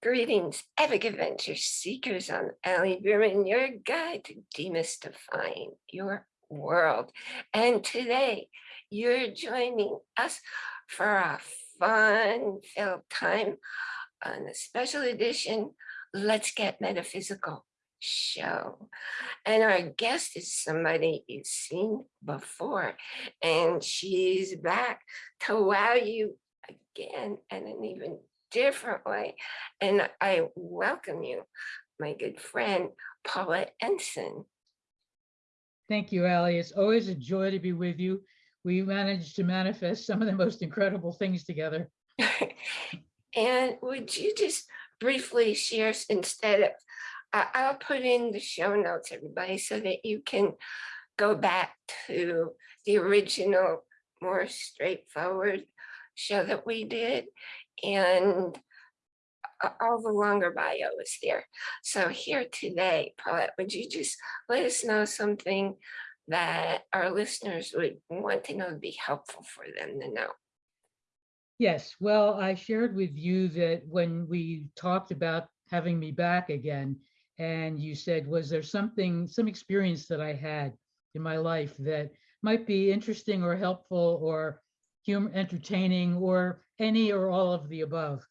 Greetings, epic adventure seekers. I'm Allie Bierman, your guide to demystifying your world. And today you're joining us for a fun-filled time on a special edition Let's Get Metaphysical show. And our guest is somebody you've seen before, and she's back to wow you again and an even different way. And I welcome you, my good friend, Paulette Ensign. Thank you, Allie. It's always a joy to be with you. We managed to manifest some of the most incredible things together. and would you just briefly share instead of, uh, I'll put in the show notes, everybody, so that you can go back to the original, more straightforward show that we did and uh, all the longer bio is there. So here today, Paulette, would you just let us know something that our listeners would want to know to be helpful for them to know? Yes, well, I shared with you that when we talked about having me back again, and you said, was there something, some experience that I had in my life that might be interesting or helpful or humor, entertaining, or any or all of the above.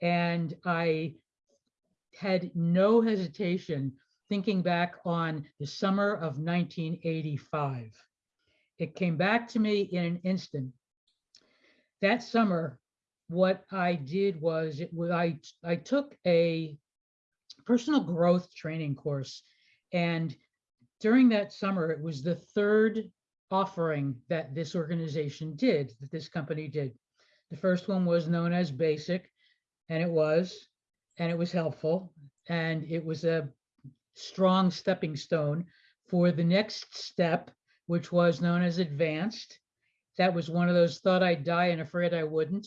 And I had no hesitation thinking back on the summer of 1985. It came back to me in an instant. That summer, what I did was it was I I took a personal growth training course and during that summer it was the third offering that this organization did, that this company did. The first one was known as Basic, and it was, and it was helpful, and it was a strong stepping stone for the next step, which was known as Advanced. That was one of those thought I'd die and afraid I wouldn't.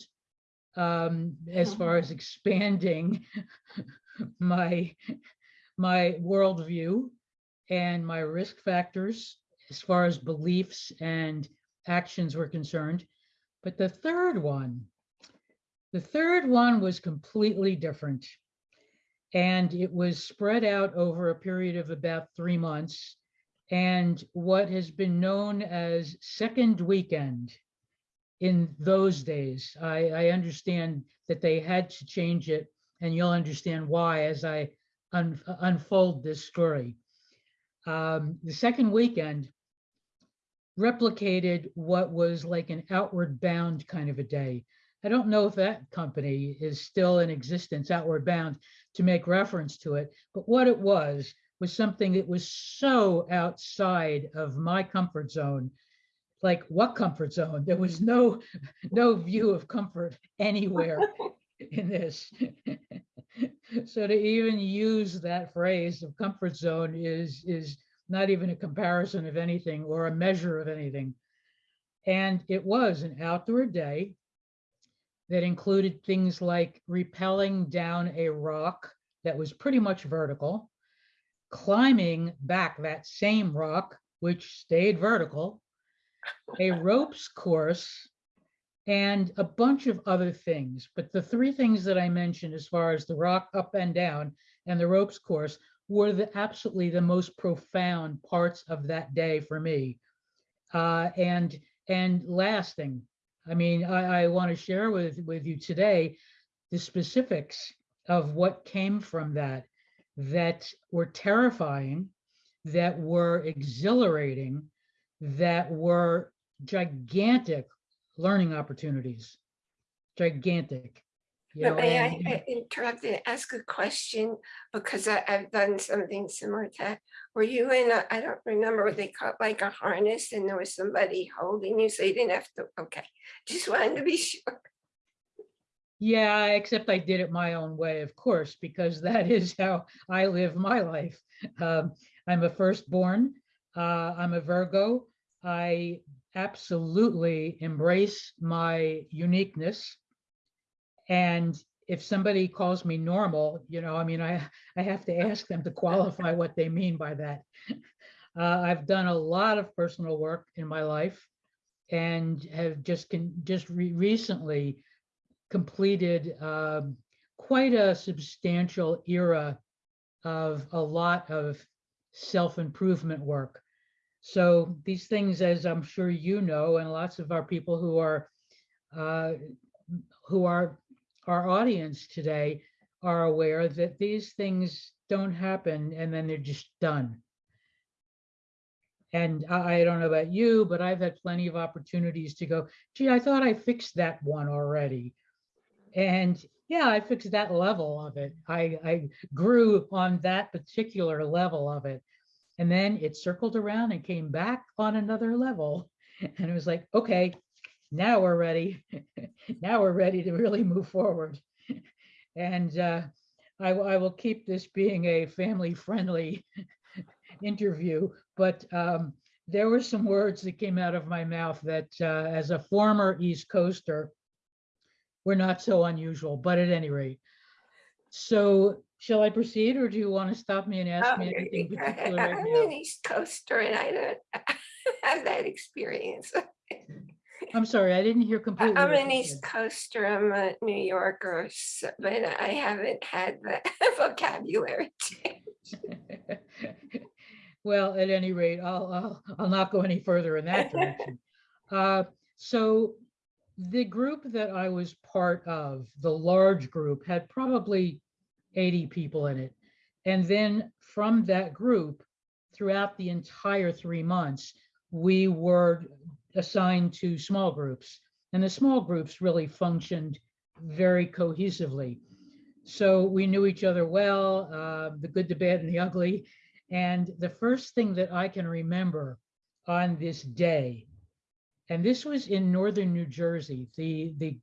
Um, as far as expanding my my worldview and my risk factors as far as beliefs and actions were concerned. But the third one, the third one was completely different. And it was spread out over a period of about three months. And what has been known as second weekend in those days, I, I understand that they had to change it and you'll understand why as I un unfold this story. Um, the second weekend replicated what was like an outward bound kind of a day. I don't know if that company is still in existence, outward bound, to make reference to it, but what it was was something that was so outside of my comfort zone. Like what comfort zone? There was no no view of comfort anywhere in this. so to even use that phrase of comfort zone is is not even a comparison of anything or a measure of anything. And it was an outdoor day that included things like rappelling down a rock that was pretty much vertical, climbing back that same rock, which stayed vertical, a ropes course, and a bunch of other things. But the three things that I mentioned as far as the rock up and down and the ropes course were the absolutely the most profound parts of that day for me. Uh, and and lasting. I mean, I, I want to share with, with you today the specifics of what came from that that were terrifying, that were exhilarating, that were gigantic learning opportunities. Gigantic. You know, May I I interrupt and ask a question because I, I've done something similar to that. Were you in a, I don't remember what they call it, like a harness and there was somebody holding you so you didn't have to, okay. Just wanted to be sure. Yeah, except I did it my own way, of course, because that is how I live my life. Um, I'm a firstborn. Uh, I'm a Virgo. I absolutely embrace my uniqueness. And if somebody calls me normal, you know, I mean, I, I have to ask them to qualify what they mean by that. Uh, I've done a lot of personal work in my life and have just can just re recently completed um, quite a substantial era of a lot of self-improvement work. So these things, as I'm sure you know, and lots of our people who are uh, who are our audience today are aware that these things don't happen and then they're just done. And I, I don't know about you, but I've had plenty of opportunities to go, gee, I thought I fixed that one already. And yeah, I fixed that level of it. I, I grew on that particular level of it. And then it circled around and came back on another level. And it was like, okay, now we're ready. now we're ready to really move forward. And uh, I, I will keep this being a family friendly interview, but um, there were some words that came out of my mouth that uh, as a former East Coaster were not so unusual, but at any rate. So shall I proceed or do you want to stop me and ask Oh, me anything particular I'm now? an East Coaster and I don't have that experience. I'm sorry, I didn't hear completely. I'm an East Coaster, I'm a New Yorker, but I haven't had the vocabulary. change. Well, at any rate, I'll, I'll, I'll not go any further in that direction. Uh, So the group that I was part of, the large group, had probably 80 people in it. And then from that group, throughout the entire three months, we were assigned to small groups. And the small groups really functioned very cohesively. So we knew each other well, uh, the good, the bad, and the ugly. And the first thing that I can remember on this day, and this was in northern New Jersey, the the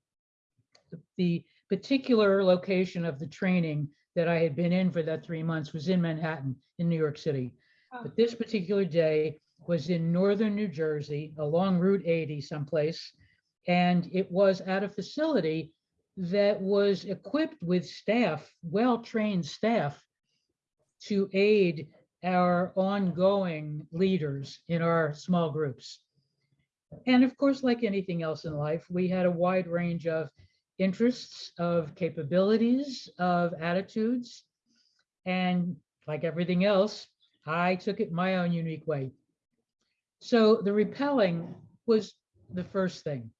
the particular location of the training that I had been in for that three months was in Manhattan, in New York City. Oh. But this particular day was in northern New Jersey, along Route 80 someplace. And it was at a facility that was equipped with staff, well-trained staff to aid our ongoing leaders in our small groups. And of course, like anything else in life, we had a wide range of interests, of capabilities, of attitudes. And like everything else, I took it my own unique way. So the rappelling was the first thing.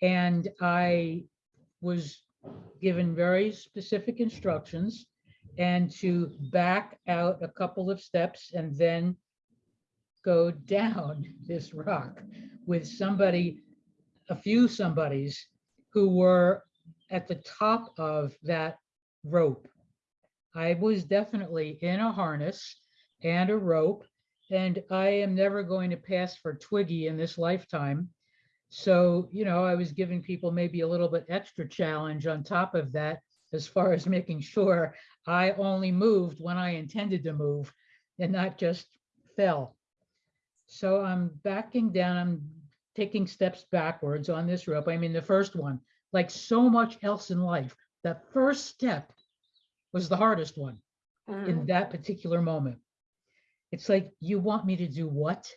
And I was given very specific instructions and to back out a couple of steps and then go down this rock with somebody, a few somebodies who were at the top of that rope. I was definitely in a harness and a rope, and I am never going to pass for Twiggy in this lifetime. So, you know, I was giving people maybe a little bit extra challenge on top of that, as far as making sure I only moved when I intended to move and not just fell. So I'm backing down, I'm taking steps backwards on this rope. I mean, the first one, like so much else in life, that first step was the hardest one in Mm. that particular moment. It's like, you want me to do what?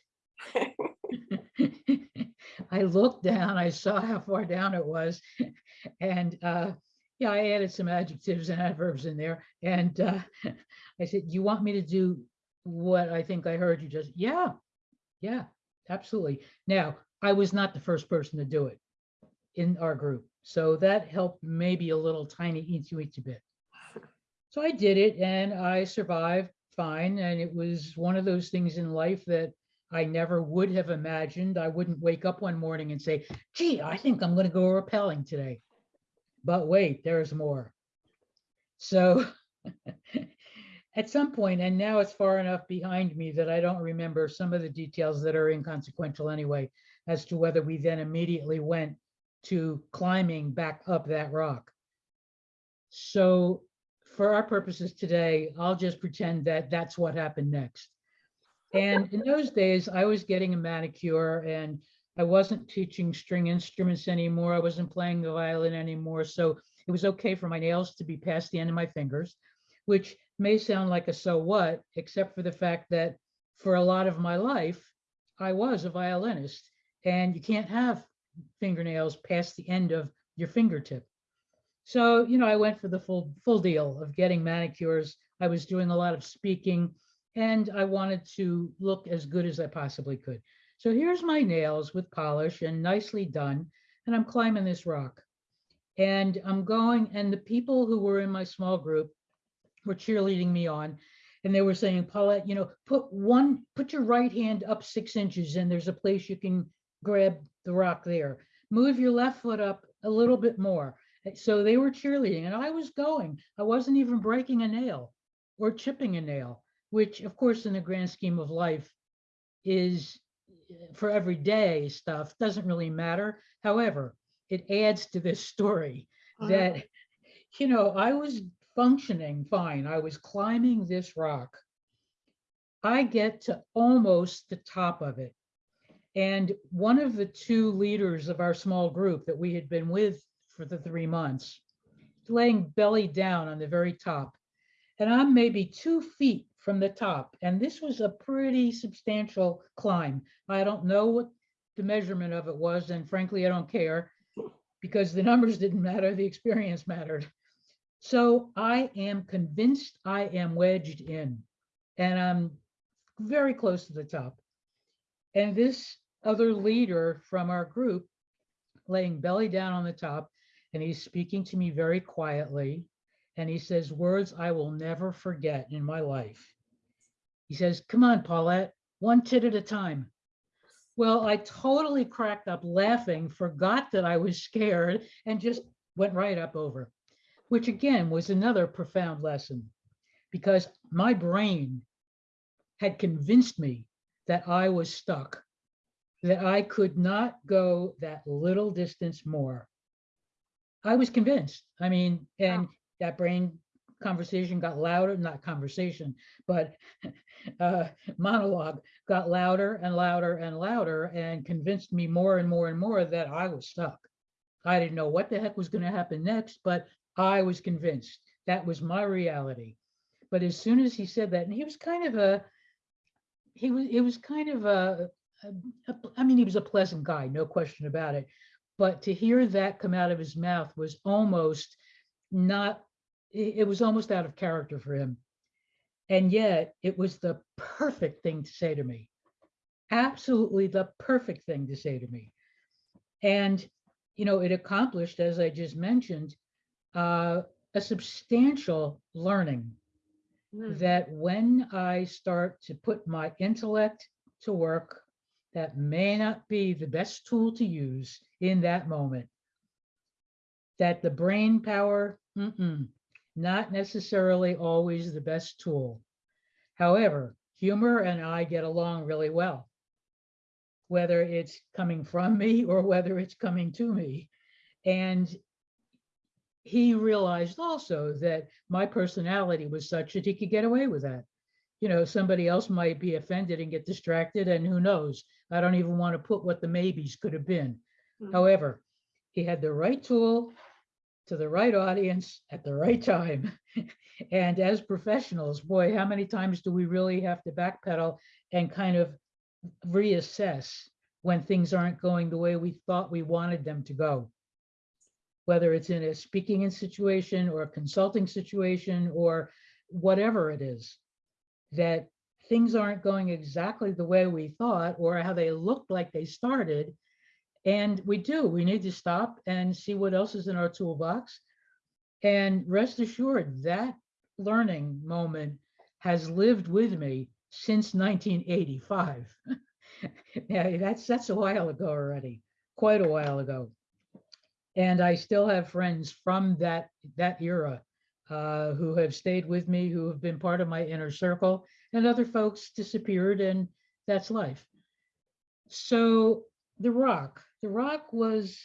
I looked down, I saw how far down it was. And uh, yeah, I added some adjectives and adverbs in there. And uh, I said, you want me to do what I think I heard you just, yeah, yeah, absolutely. Now, I was not the first person to do it in our group. So that helped maybe a little tiny eensy weensy bit. So I did it and I survived fine. And it was one of those things in life that I never would have imagined. I wouldn't wake up one morning and say, gee, I think I'm going to go rappelling today. But wait, there's more. So at some point, and now it's far enough behind me that I don't remember some of the details that are inconsequential anyway, as to whether we then immediately went to climbing back up that rock. So for our purposes today, I'll just pretend that that's what happened next. And in those days, I was getting a manicure and I wasn't teaching string instruments anymore. I wasn't playing the violin anymore. So it was okay for my nails to be past the end of my fingers, which may sound like a so what, except for the fact that for a lot of my life, I was a violinist and you can't have fingernails past the end of your fingertip. So, you know, I went for the full, full deal of getting manicures. I was doing a lot of speaking and I wanted to look as good as I possibly could. So here's my nails with polish and nicely done. And I'm climbing this rock. And I'm going, and the people who were in my small group were cheerleading me on. And they were saying, Paulette, you know, put one, put your right hand up six inches and there's a place you can grab the rock there. Move your left foot up a little bit more. So they were cheerleading and I was going. I wasn't even breaking a nail or chipping a nail, which of course, in the grand scheme of life is uh, for everyday stuff, doesn't really matter. However, it adds to this story Mhm. that, you know, I was functioning fine. I was climbing this rock. I get to almost the top of it. And one of the two leaders of our small group that we had been with for the three months, laying belly down on the very top. And I'm maybe two feet from the top. And this was a pretty substantial climb. I don't know what the measurement of it was. And frankly, I don't care because the numbers didn't matter, the experience mattered. So I am convinced I am wedged in and I'm very close to the top. And this other leader from our group laying belly down on the top and he's speaking to me very quietly. And he says words I will never forget in my life. He says, come on, Paulette, one tit at a time. Well, I totally cracked up laughing, forgot that I was scared and just went right up over, which again was another profound lesson because my brain had convinced me that I was stuck, that I could not go that little distance more. I was convinced. I mean, and that brain conversation got louder, not conversation, but uh, monologue got louder and louder and louder and convinced me more and more and more that I was stuck. I didn't know what the heck was going to happen next, but I was convinced that was my reality. But as soon as he said that, and he was kind of a, he was, it was kind of a, a- a- I mean, he was a pleasant guy, no question about it. But to hear that come out of his mouth was almost not, it, was almost out of character for him. And yet it was the perfect thing to say to me. Absolutely the perfect thing to say to me. And, you know, it accomplished, as I just mentioned, uh, a substantial learning Mm. that when I start to put my intellect to work, that may not be the best tool to use in that moment. That the brain power, mm-mm, not necessarily always the best tool. However, humor and I get along really well. Whether it's coming from me or whether it's coming to me. And he realized also that my personality was such that he could get away with that. You know, somebody else might be offended and get distracted, and who knows? I don't even want to put what the maybes could have been. Mm. However, he had the right tool to the right audience at the right time. and as professionals, boy, how many times do we really have to backpedal and kind of reassess when things aren't going the way we thought we wanted them to go? whether it's in a speaking in situation or a consulting situation or whatever it is, that things aren't going exactly the way we thought or how they looked like they started. And we do, we need to stop and see what else is in our toolbox. And rest assured that learning moment has lived with me since 1985. yeah, that's that's a while ago already, quite a while ago and I still have friends from that that era uh, who have stayed with me, who have been part of my inner circle, and other folks disappeared, and that's life. So the rock, the rock was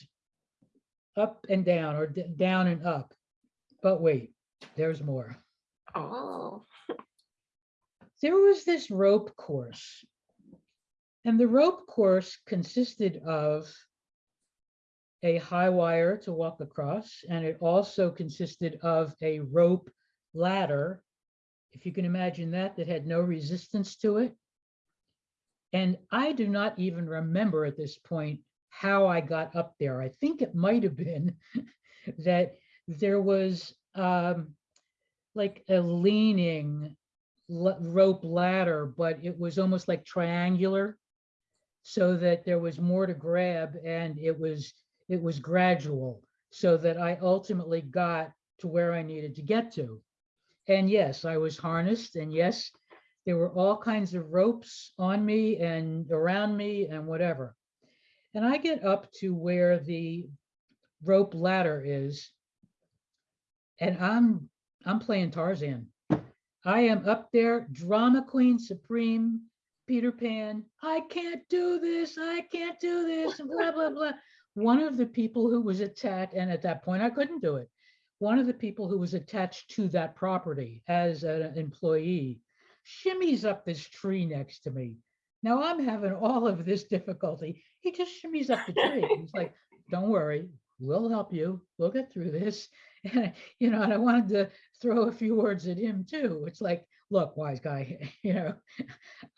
up and down, or down and up. But wait, there's more. Oh, There was this rope course, and the rope course consisted of a high wire to walk across, and it also consisted of a rope ladder, if you can imagine that, that had no resistance to it. And I do not even remember at this point how I got up there. I think it might have been that there was um, like a leaning rope ladder, but it was almost like triangular. So that there was more to grab and it was, it was gradual so that I ultimately got to where I needed to get to. And yes, I was harnessed and yes, there were all kinds of ropes on me and around me and whatever. And I get up to where the rope ladder is. And I'm, I'm playing Tarzan. I am up there, drama queen supreme, Peter Pan. I can't do this, I can't do this, and blah, blah, blah. One of the people who was attached, and at that point I couldn't do it. One of the people who was attached to that property as an employee shimmies up this tree next to me. Now I'm having all of this difficulty. He just shimmies up the tree. He's like, don't worry, we'll help you. We'll get through this. And, you know, and I wanted to throw a few words at him too. It's like, look, wise guy, you know,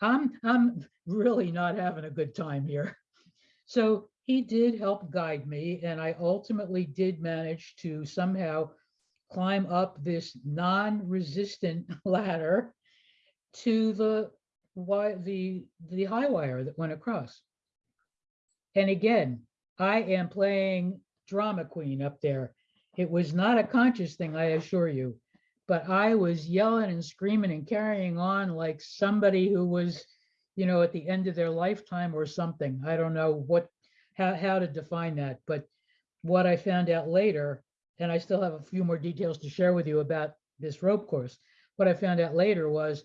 I'm, I'm really not having a good time here. So he did help guide me and I ultimately did manage to somehow climb up this non-resistant ladder to the why the the high wire that went across. And again, I am playing drama queen up there. It was not a conscious thing, I assure you, but I was yelling and screaming and carrying on like somebody who was, you know, at the end of their lifetime or something. I don't know what how how to define that, but what I found out later, and I still have a few more details to share with you about this rope course. What I found out later was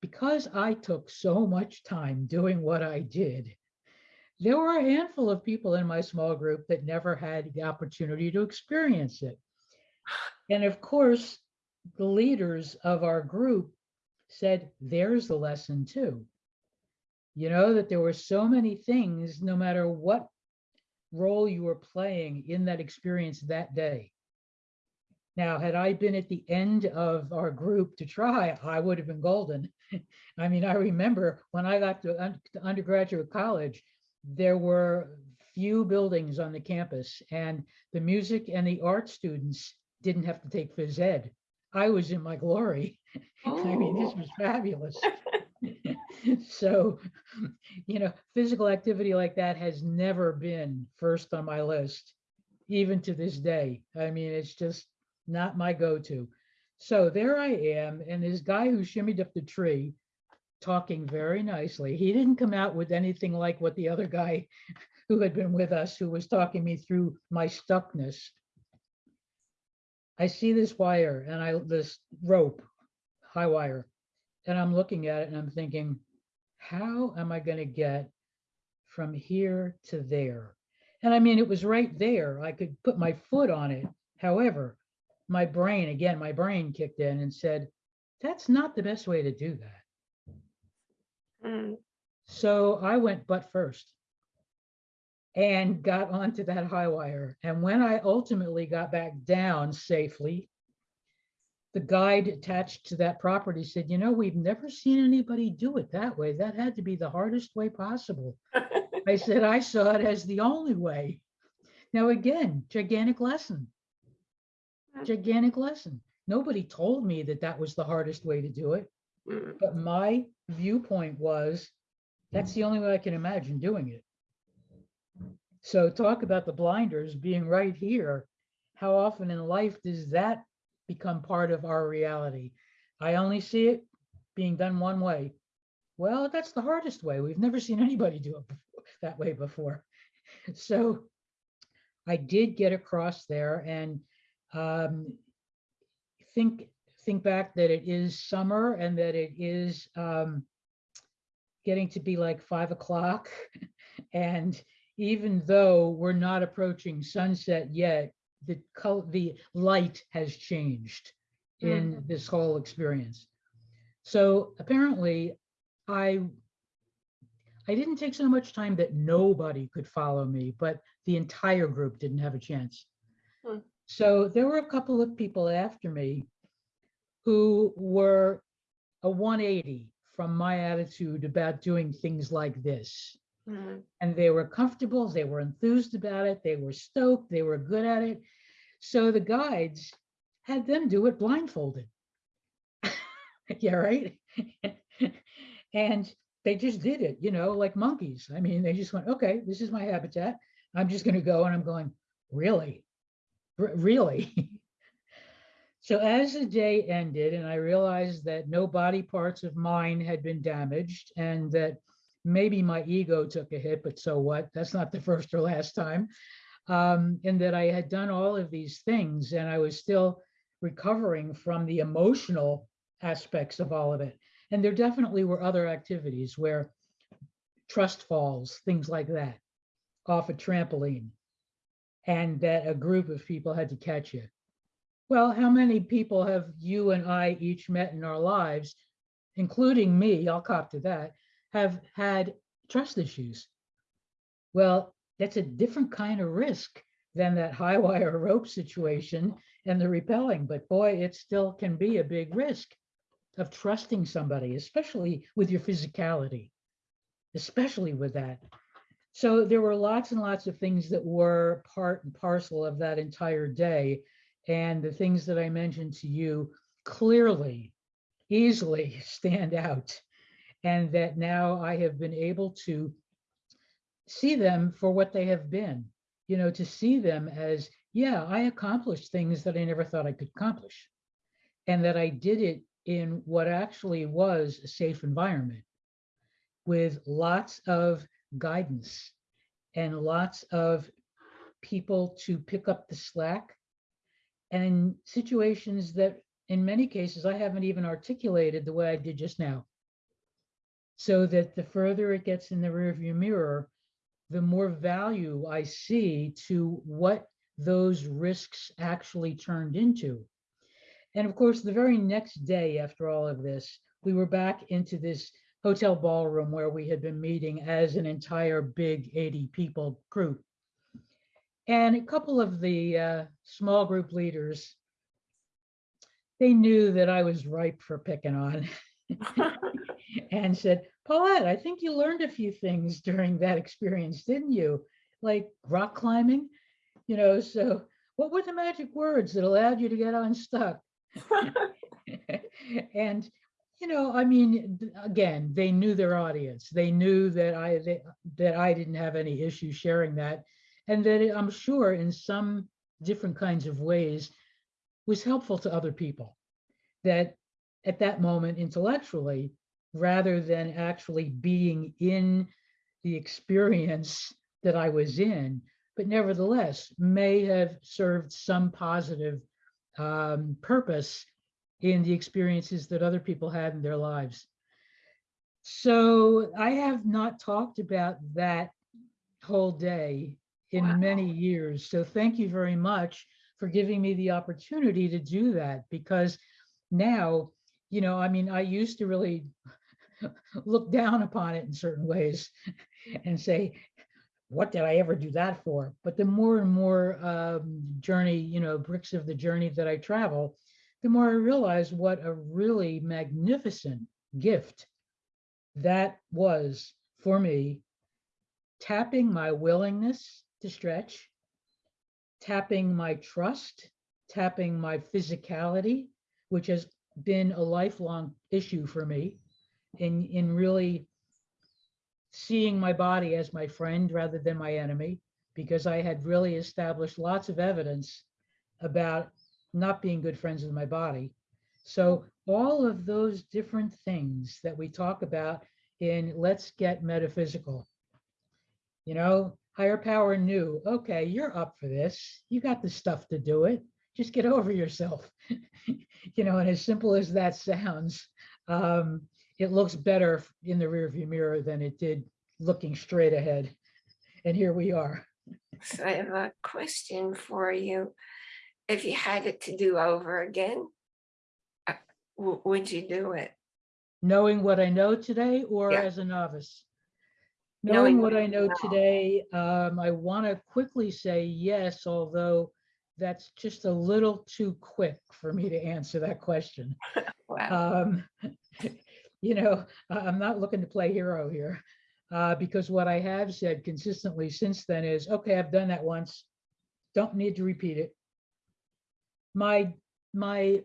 because I took so much time doing what I did, there were a handful of people in my small group that never had the opportunity to experience it. And of course, the leaders of our group said, there's the lesson too. You know, that there were so many things, no matter what role you were playing in that experience that day. Now, had I been at the end of our group to try, I would have been golden. I mean, I remember when I got to, un to undergraduate college, there were few buildings on the campus and the music and the art students didn't have to take phys ed. I was in my glory. I mean, this Oh. was fabulous. so, you know, physical activity like that has never been first on my list, even to this day. I mean, it's just not my go-to. So there I am, and this guy who shimmied up the tree, talking very nicely. He didn't come out with anything like what the other guy who had been with us, who was talking me through my stuckness. I see this wire and I, this rope, high wire, and I'm looking at it and I'm thinking, how am I going to get from here to there? And I mean, it was right there. I could put my foot on it. However, my brain, again, my brain kicked in and said, that's not the best way to do that. Mm, So I went butt first and got onto that high wire. And when I ultimately got back down safely, the guide attached to that property said, you know, we've never seen anybody do it that way. That had to be the hardest way possible. I said, I saw it as the only way. Now, again, gigantic lesson. Gigantic lesson. Nobody told me that that was the hardest way to do it. mm. But my viewpoint was, that's the only way I can imagine doing it. So talk about the blinders being right here. How often in life does that become part of our reality? I only see it being done one way. Well, that's the hardest way. We've never seen anybody do it before- that way before. So I did get across there and um, think think back that it is summer and that it is um, getting to be like five o'clock. And even though we're not approaching sunset yet, the color, the light has changed in this whole experience. So apparently I I didn't take so much time that nobody could follow me, but the entire group didn't have a chance. Hmm. So there were a couple of people after me who were a 180 from my attitude about doing things like this. Mm, And they were comfortable, they were enthused about it, they were stoked, they were good at it. So the guides had them do it blindfolded. Yeah, right? And they just did it, you know, like monkeys. I mean, they just went, okay, this is my habitat. I'm just gonna go and I'm going, really? R- Really? So as the day ended and I realized that no body parts of mine had been damaged and that maybe my ego took a hit, but so what? That's not the first or last time. Um, and that I had done all of these things and I was still recovering from the emotional aspects of all of it. And there definitely were other activities where trust falls, things like that, off a trampoline, and that a group of people had to catch you. Well, how many people have you and I each met in our lives, including me, I'll cop to that, have had trust issues? Well, that's a different kind of risk than that high wire rope situation and the rappelling, but boy, it still can be a big risk of trusting somebody, especially with your physicality, especially with that. So there were lots and lots of things that were part and parcel of that entire day. And the things that I mentioned to you clearly, easily stand out. And that now I have been able to see them for what they have been, you know, to see them as, yeah, I accomplished things that I never thought I could accomplish. And that I did it in what actually was a safe environment with lots of guidance and lots of people to pick up the slack and situations that in many cases I haven't even articulated the way I did just now. So that the further it gets in the rearview mirror, the more value I see to what those risks actually turned into. And of course, the very next day after all of this, we were back into this hotel ballroom where we had been meeting as an entire big 80 people group. And a couple of the uh, small group leaders, they knew that I was ripe for picking on and said, Paulette, I think you learned a few things during that experience, didn't you? Like rock climbing, you know, so what were the magic words that allowed you to get unstuck? and you know, I mean, again, they knew their audience. They knew that I they, that I didn't have any issue sharing that, and that it, I'm sure in some different kinds of ways was helpful to other people. That at that moment intellectually, rather than actually being in the experience that I was in, but nevertheless may have served some positive um, purpose in the experiences that other people had in their lives. So I have not talked about that whole day in Wow. many years. So thank you very much for giving me the opportunity to do that because now, you know, I mean, I used to really look down upon it in certain ways and say, what did I ever do that for? But the more and more um, journey, you know, bricks of the journey that I travel, the more I realize what a really magnificent gift that was for me, tapping my willingness to stretch, tapping my trust, tapping my physicality, which has been a lifelong issue for me in, in really seeing my body as my friend rather than my enemy, because I had really established lots of evidence about not being good friends with my body. So all of those different things that we talk about in Let's Get Metaphysical. You know, higher power knew, okay, you're up for this. You got the stuff to do it. Just get over yourself. you know, and as simple as that sounds, um, it looks better in the rearview mirror than it did looking straight ahead. And here we are. So I have a question for you. If you had it to do over again, uh, would you do it? Knowing what I know today or Yeah. as a novice? Knowing Knowing what what I know know. today, um, I want to quickly say yes, although that's just a little too quick for me to answer that question. Wow, Um, you know, I'm not looking to play hero here. Uh, because what I have said consistently since then is, okay, I've done that once. Don't need to repeat it. my, my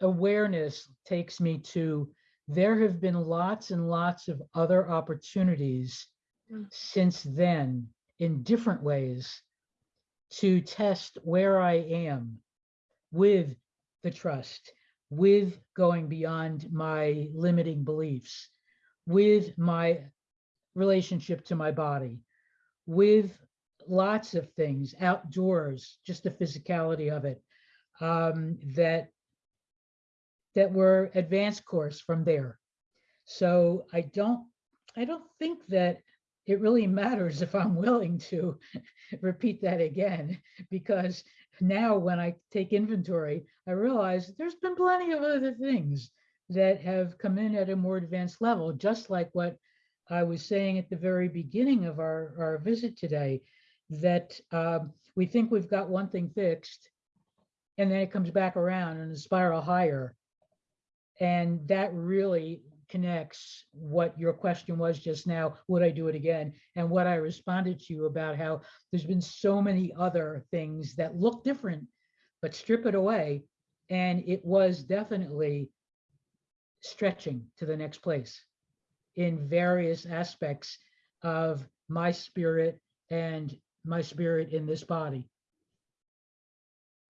awareness takes me to, there have been lots and lots of other opportunities Mm. since then in different ways to test where I am with the trust, with going beyond my limiting beliefs, with my relationship to my body, with lots of things outdoors, just the physicality of it, um, that that were advanced course from there. So I don't, I don't think that it really matters if I'm willing to repeat that again, because now when I take inventory, I realize there's been plenty of other things that have come in at a more advanced level, just like what I was saying at the very beginning of our, our visit today, that um, we think we've got one thing fixed, and then it comes back around in a spiral higher. And that really connects what your question was just now, would I do it again? And what I responded to you about how there's been so many other things that look different, but strip it away. And it was definitely stretching to the next place in various aspects of my spirit and my spirit in this body.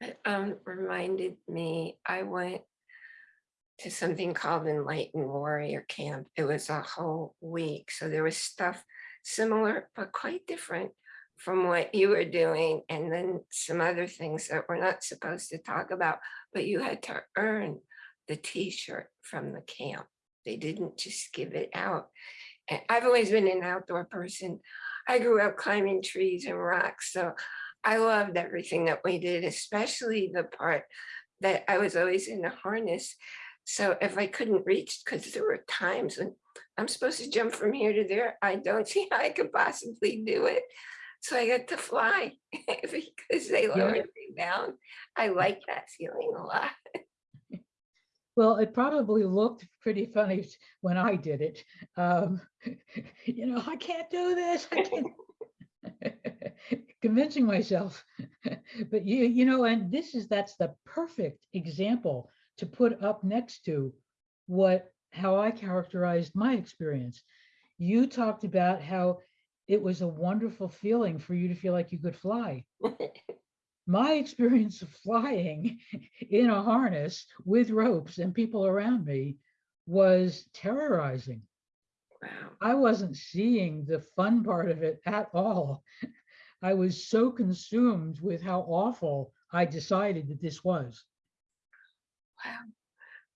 It, um, reminded me, I went to something called Enlightened Warrior Camp. It was a whole week. So there was stuff similar, but quite different from what you were doing. And then some other things that we're not supposed to talk about, but you had to earn the t-shirt from the camp. They didn't just give it out. And I've always been an outdoor person. I grew up climbing trees and rocks. So I loved everything that we did, especially the part that I was always in a harness. So if I couldn't reach, because there were times when I'm supposed to jump from here to there, I don't see how I could possibly do it. So I got to fly because they lowered me down. I like that feeling a lot. Well, it probably looked pretty funny when I did it. Um, you know, I can't do this. I can't. Convincing myself. but you, you know, and this is that's the perfect example to put up next to what how I characterized my experience. You talked about how it was a wonderful feeling for you to feel like you could fly my experience of flying in a harness with ropes and people around me was terrorizing. Wow. I wasn't seeing the fun part of it at all. I was so consumed with how awful I decided that this was. Wow.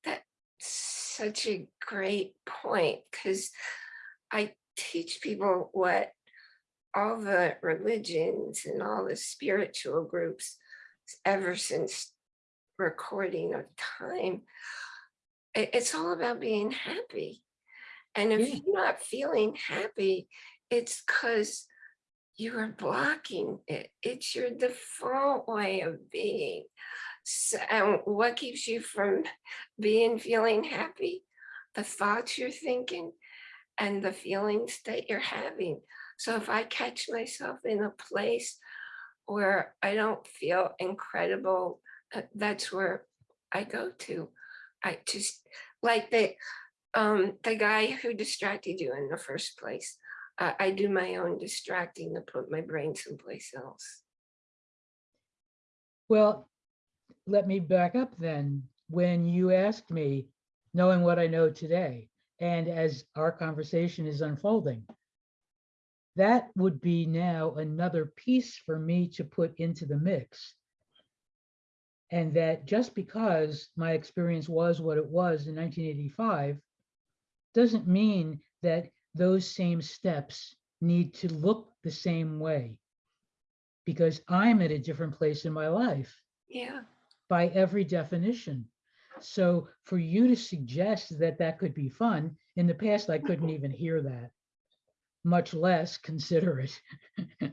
That's such a great point because I teach people what all the religions and all the spiritual groups ever since recording of time. it's all about being happy. And if Yeah. you're not feeling happy, it's because you are blocking it. It's your default way of being. So, and what keeps you from being feeling happy? The thoughts you're thinking and the feelings that you're having. So if I catch myself in a place where I don't feel incredible, uh, that's where I go to. I just like the um the guy who distracted you in the first place. I, I do my own distracting to put my brain someplace else. Well, let me back up then. When you asked me, knowing what I know today, and as our conversation is unfolding, that would be now another piece for me to put into the mix. And that just because my experience was what it was in 1985, doesn't mean that those same steps need to look the same way. Because I'm at a different place in my life Yeah, by every definition. So for you to suggest that that could be fun, in the past, I couldn't even hear that, much less consider it.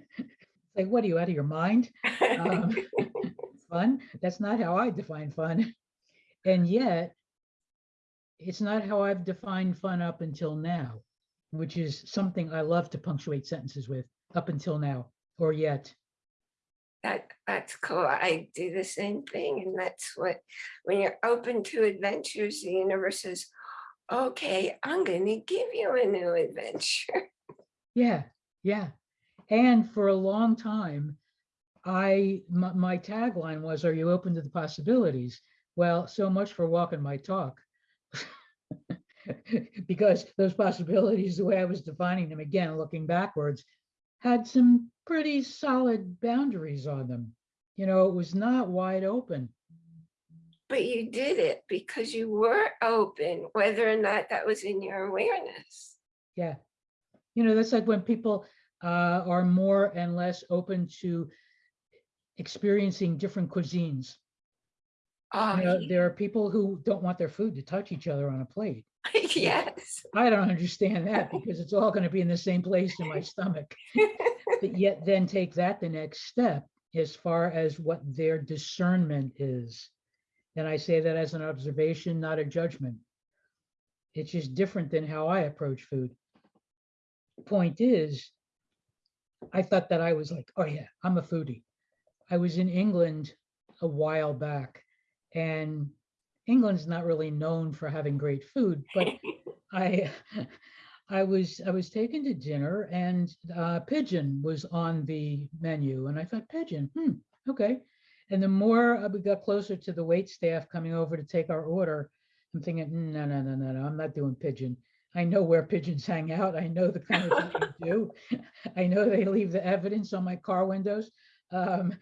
Like, what are you out of your mind? Um, Fun? That's not how I define fun. And yet, it's not how I've defined fun up until now, which is something I love to punctuate sentences with, up until now, or yet. That, that's cool. I do the same thing and that's what, when you're open to adventures, the universe says, okay, I'm gonna give you a new adventure. Yeah, yeah. And for a long time, I, my, my tagline was, are you open to the possibilities? Well, so much for walking my talk. Because those possibilities, the way I was defining them, again, looking backwards, had some pretty solid boundaries on them. You know, it was not wide open. But you did it because you were open, whether or not that was in your awareness. Yeah. You know, that's like when people uh, are more and less open to experiencing different cuisines. Oh, You know, there are people who don't want their food to touch each other on a plate. yes. I don't understand that because it's all going to be in the same place in my stomach. But yet then take that the next step as far as what their discernment is. And I say that as an observation, not a judgment. It's just different than how I approach food. Point is, I thought that I was like, oh yeah, I'm a foodie. I was in England a while back and England's not really known for having great food, but I, I was, I was taken to dinner and uh, pigeon was on the menu and I thought pigeon, hmm, okay. And the more uh, we got closer to the wait staff coming over to take our order, I'm thinking, "Mm, no, no, no, no, no, I'm not doing pigeon. I know where pigeons hang out. I know the kind of thing they do. I know they leave the evidence on my car windows. Um,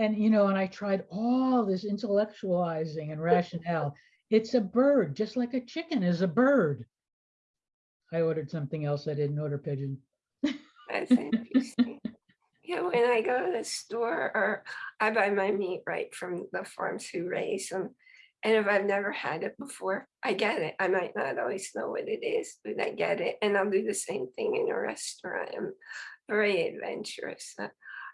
and, you know, and I tried all this intellectualizing and rationale. It's a bird, just like a chicken is a bird. I ordered something else. I didn't order pigeon. That's interesting. Yeah, when I go to the store or I buy my meat right from the farms who raise them. And if I've never had it before, I get it. I might not always know what it is, but I get it. And I'll do the same thing in a restaurant. I'm very adventurous.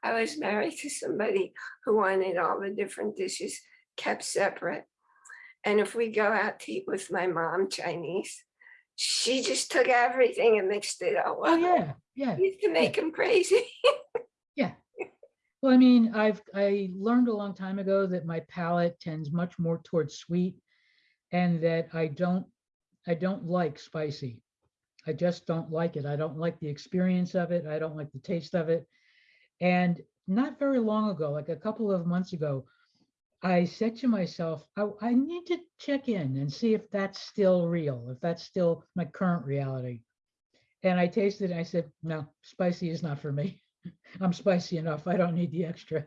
I was married to somebody who wanted all the different dishes kept separate. And if we go out to eat with my mom, Chinese, she just took everything and mixed it all Oh, yeah, yeah. Used to make him crazy. Yeah. Well, I mean, I've, I learned a long time ago that my palate tends much more towards sweet and that I don't, I don't like spicy. I just don't like it. I don't like the experience of it. I don't like the taste of it. And not very long ago, like a couple of months ago, I said to myself, I, I need to check in and see if that's still real, if that's still my current reality. And I tasted it. and I said, no, spicy is not for me. I'm spicy enough. I don't need the extra.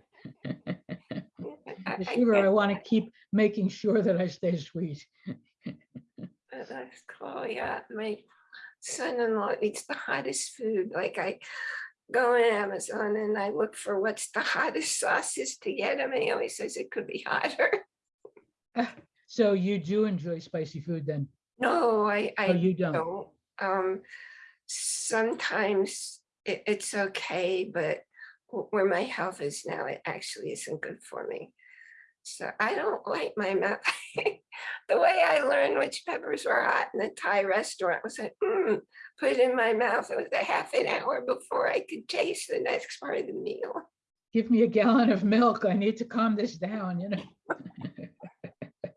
The sugar, I want to keep making sure that I stay sweet. That's cool. Yeah, my son-in-law eats the hottest food. Like I go on Amazon and I look for what's the hottest sauces to get him. And he always says it could be hotter. So you do enjoy spicy food then? No, I, Oh, I you don't? don't. Um, sometimes it, it's okay, but where my health is now, it actually isn't good for me. So I don't like my mouth. The way I learned which peppers were hot in the Thai restaurant was like, mm, put it in my mouth. It was a half an hour before I could taste the next part of the meal. Give me a gallon of milk. I need to calm this down, you know?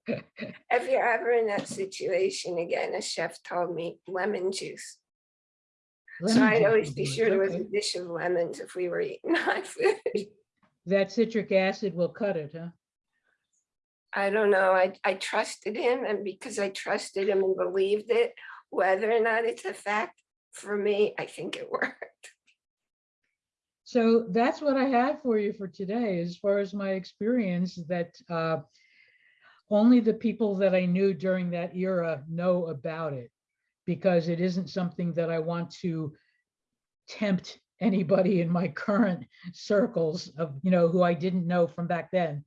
If you're ever in that situation again, a chef told me lemon juice. So I'd juice always be sure there was a dish of lemons if we were eating hot food. That citric acid will cut it, huh? I don't know, I, I trusted him and because I trusted him and believed it, whether or not it's a fact, for me, I think it worked. So that's what I have for you for today, as far as my experience that uh, only the people that I knew during that era know about it. Because it isn't something that I want to tempt anybody in my current circles of, you know, who I didn't know from back then.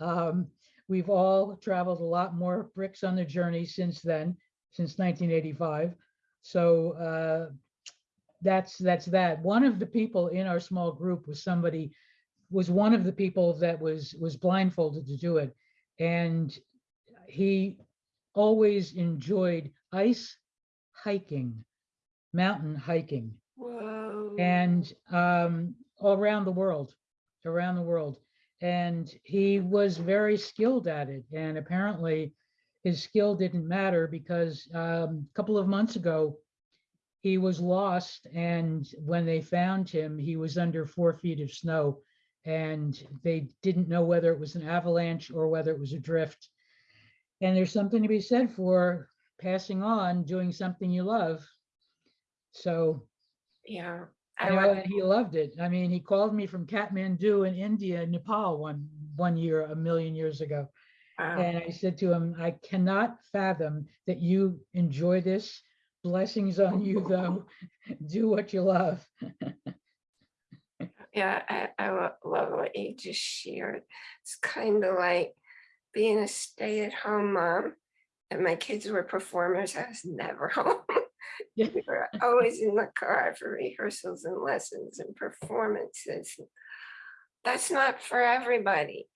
Um, We've all traveled a lot more bricks on the journey since then, since 1985. So uh, that's that's that. One of the people in our small group was somebody was one of the people that was was blindfolded to do it, and he always enjoyed ice hiking, mountain hiking, Whoa. and um, all around the world. around the world. And he was very skilled at it. And apparently his skill didn't matter because um, a couple of months ago, he was lost. And when they found him, he was under four feet of snow. And they didn't know whether it was an avalanche or whether it was a drift. And there's something to be said for passing on, doing something you love. So Yeah. I I know, and he loved it. I mean, he called me from Kathmandu in India, Nepal one, one year, a million years ago. wow. And I said to him, I cannot fathom that you enjoy this. Blessings on you though. Do what you love. Yeah, I, I love what you just shared. It's kind of like being a stay-at-home mom. And my kids were performers. I was never home. Yeah. We were always in the car for rehearsals and lessons and performances. That's not for everybody.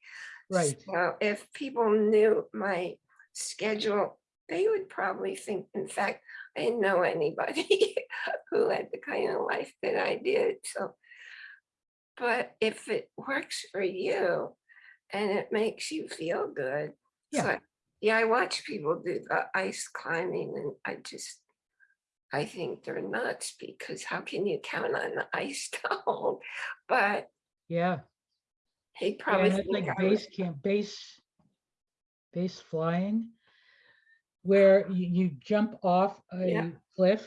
Right. So if people knew my schedule, they would probably think, in fact, I didn't know anybody who had the kind of life that I did. So, but if it works for you and it makes you feel good. Yeah. So, yeah, I watch people do the ice climbing and I just, I think they're nuts because how can you count on the ice to? But Yeah. he probably think like base camp, base, base flying, where you, you jump off Yeah. a cliff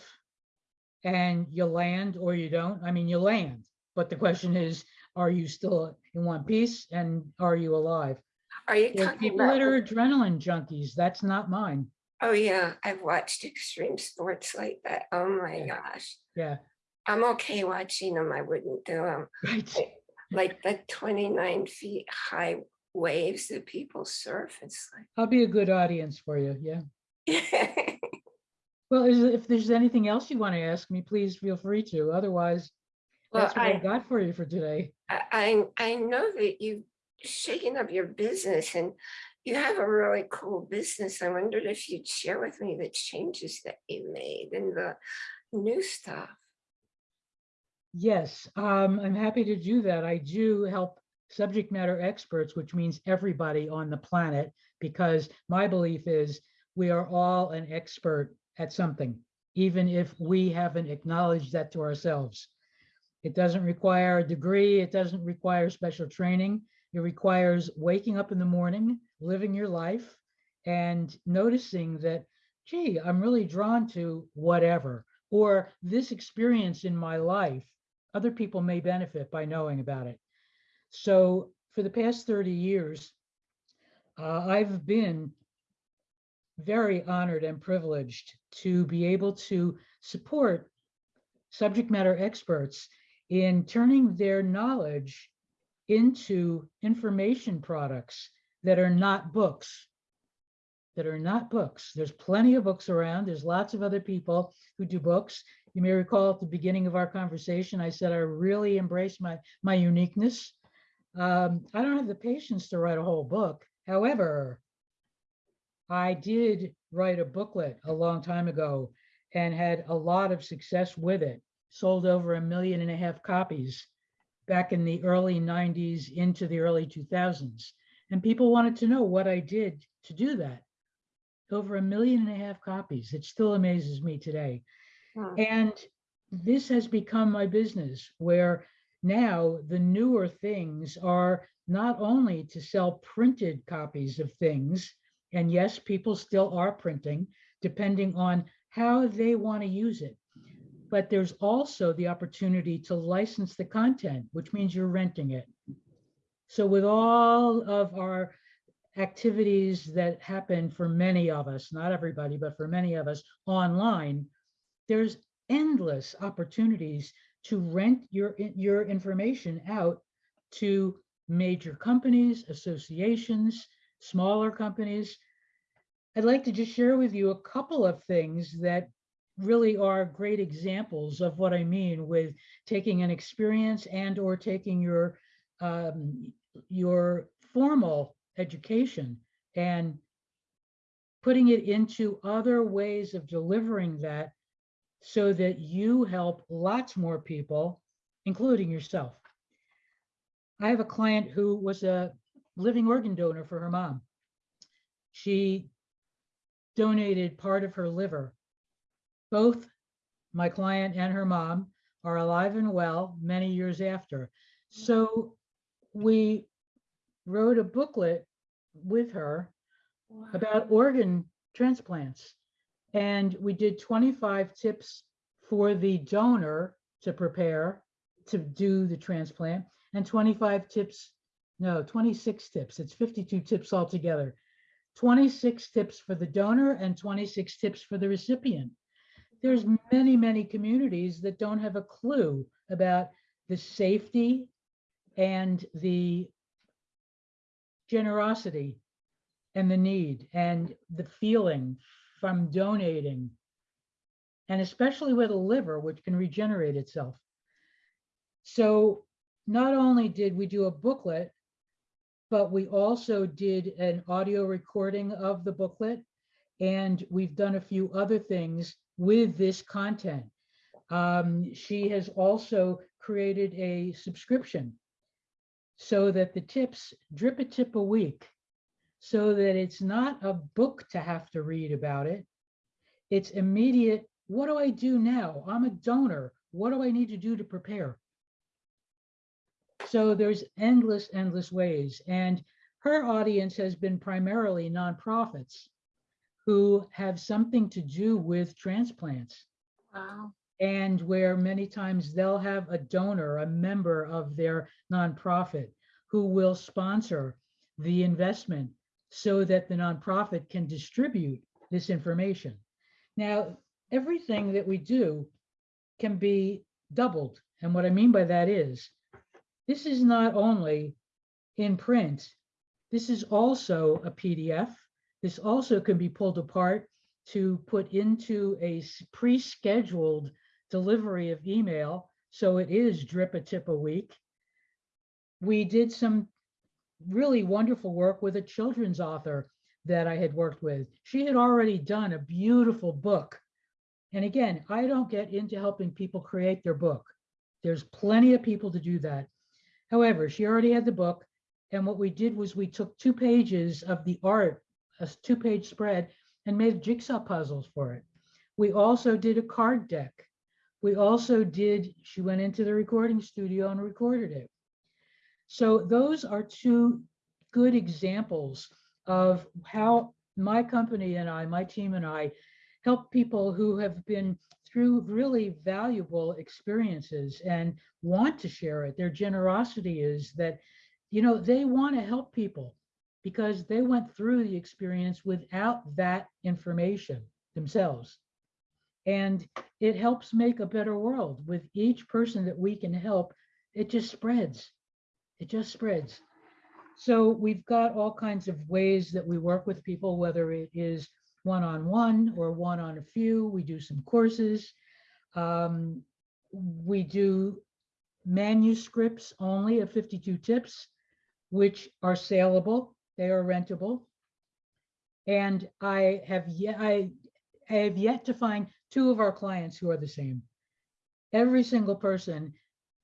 and you land or you don't. I mean, you land, but the question is, are you still in one piece and are you alive? Are you people about? that are adrenaline junkies. That's not mine. Oh, yeah, I've watched extreme sports like that. Oh, my Yeah. gosh. Yeah, I'm okay watching them. I wouldn't do them. right. Like the 29 feet high waves that people surf. It's like I'll be a good audience for you. Yeah. Well, is, if there's anything else you want to ask me, please feel free to. Otherwise, well, that's what I I, got for you for today. I, I I know that you've shaken up your business and you have a really cool business. I wondered if you'd share with me the changes that you made and the new stuff. Yes, um, I'm happy to do that. I do help subject matter experts, which means everybody on the planet, because my belief is we are all an expert at something, even if we haven't acknowledged that to ourselves. It doesn't require a degree. It doesn't require special training. It requires waking up in the morning, living your life, and noticing that, gee, I'm really drawn to whatever, or this experience in my life other people may benefit by knowing about it. So for the past 30 years, uh, I've been very honored and privileged to be able to support subject matter experts in turning their knowledge into information products that are not books that are not books. There's plenty of books around. There's lots of other people who do books. You may recall at the beginning of our conversation, I said I really embrace my, my uniqueness. Um, I don't have the patience to write a whole book. However, I did write a booklet a long time ago and had a lot of success with it. Sold over a million and a half copies back in the early 90s into the early 2000s. And people wanted to know what I did to do that. Over a million and a half copies. It still amazes me today. Hmm. And this has become my business where now the newer things are not only to sell printed copies of things, and yes, people still are printing depending on how they want to use it. But there's also the opportunity to license the content, which means you're renting it. So with all of our activities that happen for many of us, not everybody, but for many of us online, there's endless opportunities to rent your, your information out to major companies, associations, smaller companies. I'd like to just share with you a couple of things that really are great examples of what I mean with taking an experience and or taking your um, your formal education and putting it into other ways of delivering that so that you help lots more people, including yourself. I have a client who was a living organ donor for her mom. She donated part of her liver. Both my client and her mom are alive and well many years after. So we wrote a booklet with her about organ transplants. And we did 25 tips for the donor to prepare to do the transplant and 25 tips, no, 26 tips. It's 52 tips altogether. 26 tips for the donor and 26 tips for the recipient. There's many, many communities that don't have a clue about the safety and the generosity and the need and the feeling from donating. And especially with a liver, which can regenerate itself. So not only did we do a booklet, but we also did an audio recording of the booklet. And we've done a few other things with this content. Um, she has also created a subscription so that the tips drip a tip a week so that it's not a book to have to read about it. It's immediate. What do I do now? I'm a donor. What do I need to do to prepare? So there's endless, endless ways. And her audience has been primarily nonprofits who have something to do with transplants Wow. And where many times they'll have a donor, a member of their nonprofit who will sponsor the investment so that the nonprofit can distribute this information. Now, everything that we do can be doubled. And what I mean by that is, this is not only in print, this is also a PDF. This also can be pulled apart to put into a pre-scheduled delivery of email. So it is drip a tip a week. We did some really wonderful work with a children's author that I had worked with. She had already done a beautiful book. And again, I don't get into helping people create their book. There's plenty of people to do that. However, she already had the book. And what we did was we took two pages of the art, a two-page spread, and made jigsaw puzzles for it. We also did a card deck. We also did, she went into the recording studio and recorded it. So those are two good examples of how my company and I, my team and I, help people who have been through really valuable experiences and want to share it. Their generosity is that, you know, they want to help people because they went through the experience without that information themselves. And it helps make a better world with each person that we can help. It just spreads. It just spreads. So we've got all kinds of ways that we work with people, whether it is one-on-one or one on a few. We do some courses. Um, we do manuscripts only of 52 tips, which are saleable. They are rentable. And I have yet, I, I have yet to find two of our clients who are the same. Every single person,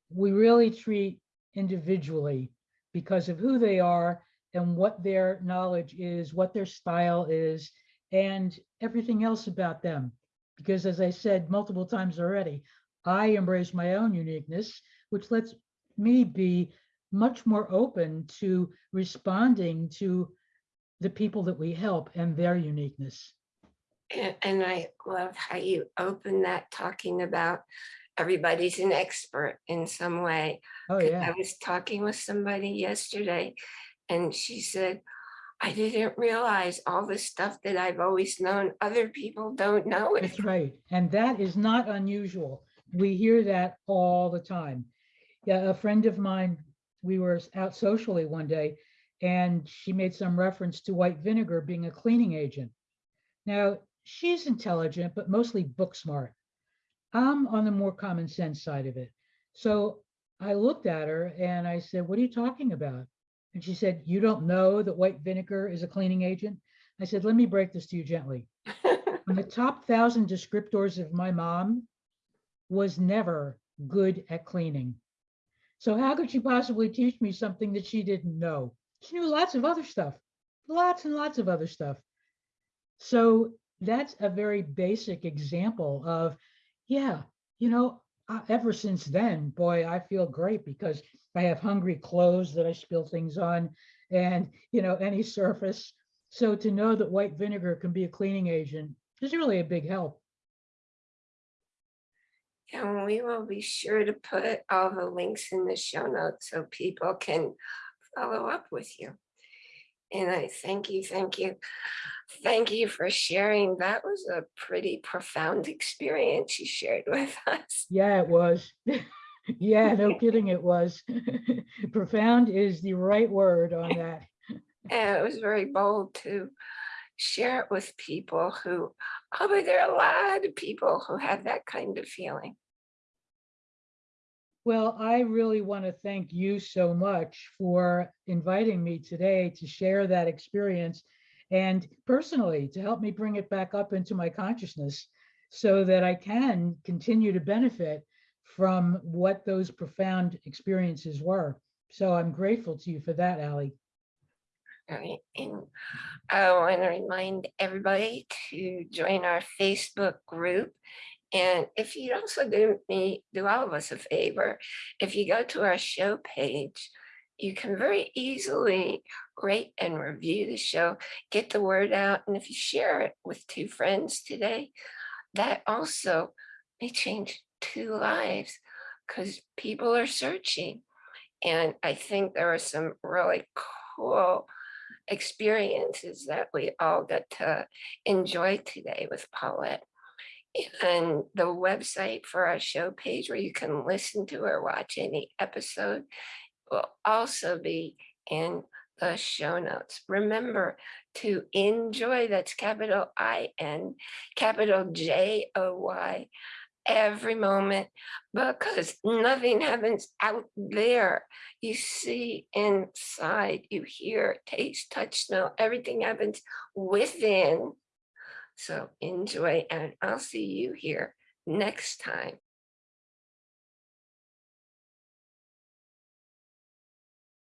we really treat individually because of who they are and what their knowledge is, what their style is, and everything else about them. Because as I said multiple times already, I embrace my own uniqueness, which lets me be much more open to responding to the people that we help and their uniqueness. And, I love how you open that talking about everybody's an expert in some way. Oh, yeah. I was talking with somebody yesterday and she said, I didn't realize all the stuff that I've always known, other people don't know it. That's right. And that is not unusual. We hear that all the time. Yeah, a friend of mine, we were out socially one day and she made some reference to white vinegar being a cleaning agent. Now, she's intelligent, but mostly book smart. I'm on the more common sense side of it. So I looked at her and I said, what are you talking about? And she said, you don't know that white vinegar is a cleaning agent? I said, let me break this to you gently on the top thousand descriptors of my mom was never good at cleaning. So how could she possibly teach me something that she didn't know? She knew lots of other stuff, lots and lots of other stuff. So that's a very basic example of, yeah, you know, ever since then, boy, I feel great because I have hungry clothes that I spill things on and, you know, any surface. So to know that white vinegar can be a cleaning agent is really a big help. And we will be sure to put all the links in the show notes so people can follow up with you. And I thank you, thank you. Thank you for sharing. That was a pretty profound experience you shared with us. Yeah, it was. Yeah, no kidding, it was. Profound is the right word on that. And it was very bold to share it with people who, oh, but there are a lot of people who have that kind of feeling. Well, I really want to thank you so much for inviting me today to share that experience and personally to help me bring it back up into my consciousness so that I can continue to benefit from what those profound experiences were. So I'm grateful to you for that, Ali. Right, and I want to remind everybody to join our Facebook group. And if you'd also do me, do all of us a favor, if you go to our show page, you can very easily rate and review the show, get the word out. And if you share it with two friends today, that also may change two lives because people are searching. And I think there are some really cool experiences that we all got to enjoy today with Paulette. And the website for our show page where you can listen to or watch any episode will also be in the show notes. Remember to enjoy, that's capital I-N, capital J-O-Y, every moment because nothing happens out there. You see inside, you hear, taste, touch, smell, everything happens within. So enjoy and I'll see you here next time.